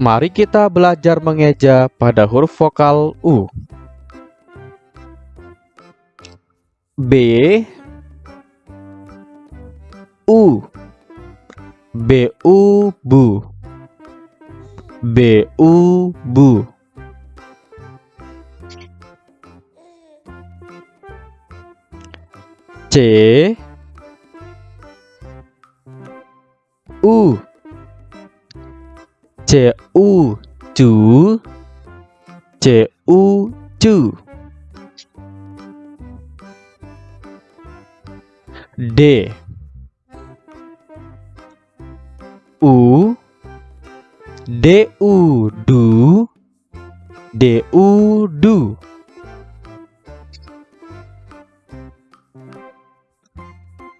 Mari kita belajar mengeja pada huruf vokal U. B. U. B U bu B U bu C. U C U chú C U chú D. U. D U du D U du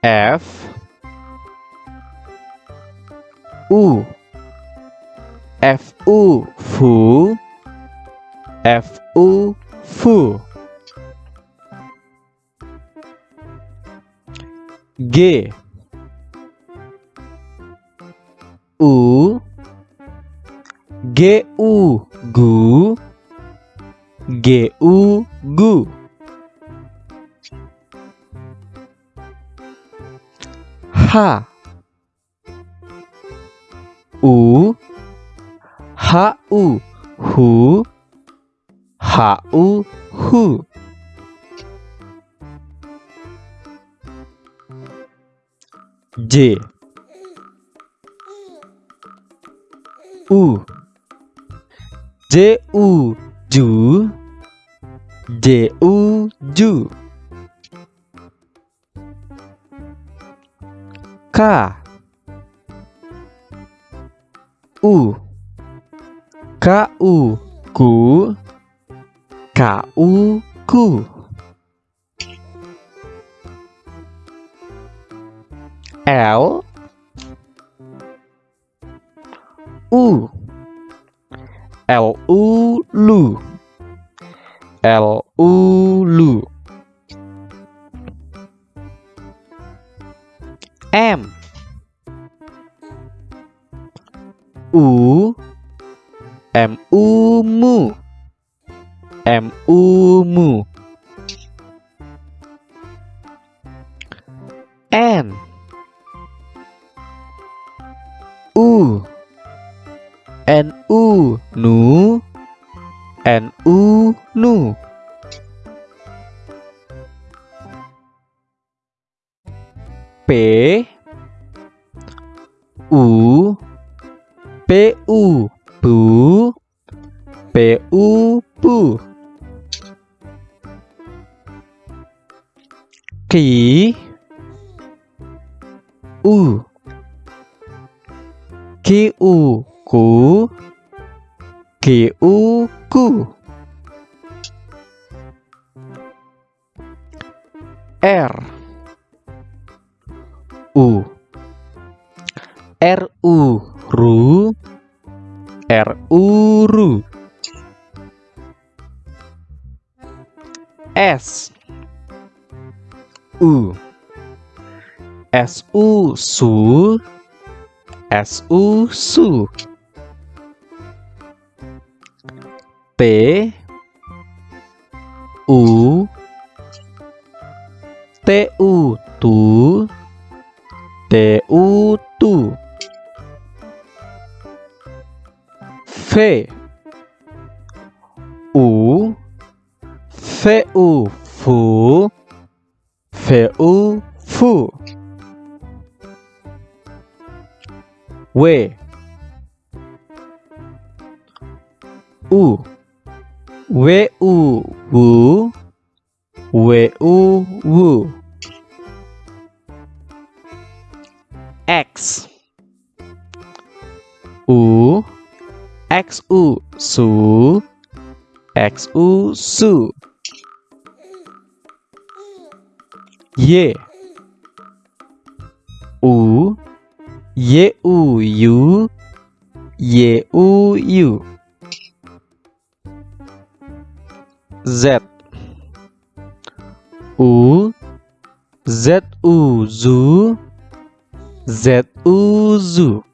F. U Fu F U fu G. U. G U gu G U gu H. U Hu H U hu. J. U. J U ju J U ju K U U ku U ku L U. L U lu L U lu M. U M U mu M U mu N. U. N U nu. N U nu. P. U. P U bu P U bu Ki. U. Ki U ku Ki U. Ku R U R U. ru R U ru S. U. S U su S U su T U T U. Tu T U. tu V U V U fu V U fu W U W U wu W U wu X. U X U su. X U su. Y. U. Y U U. Y U U. Z. U. Z U zu Z U zu